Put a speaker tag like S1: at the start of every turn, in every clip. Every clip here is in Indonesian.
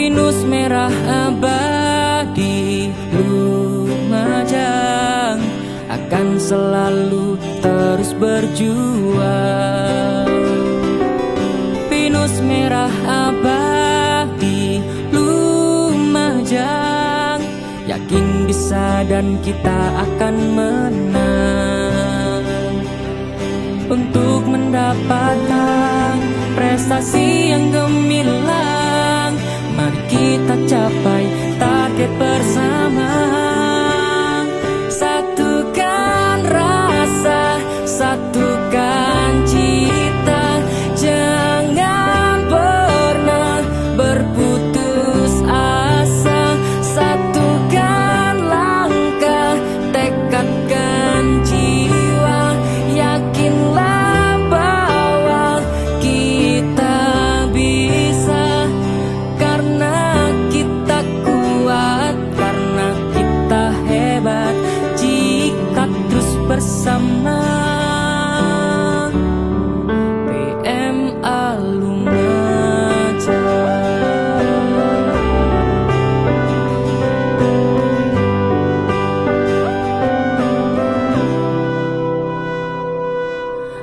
S1: pinus merah abadi Lumajang akan selalu terus berjuang. Pinus merah abadi Lumajang Yakin bisa dan kita akan menang. Untuk mendapatkan prestasi yang gemilang kita capai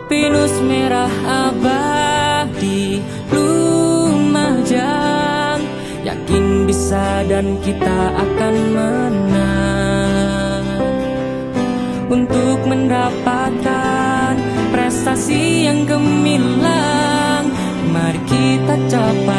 S1: Pinus merah abadi Lumajang Yakin bisa dan kita akan menang untuk mendapatkan prestasi yang gemilang. Mari kita capai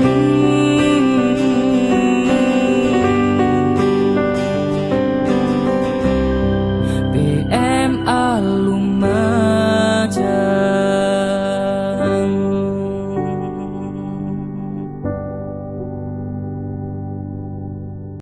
S1: be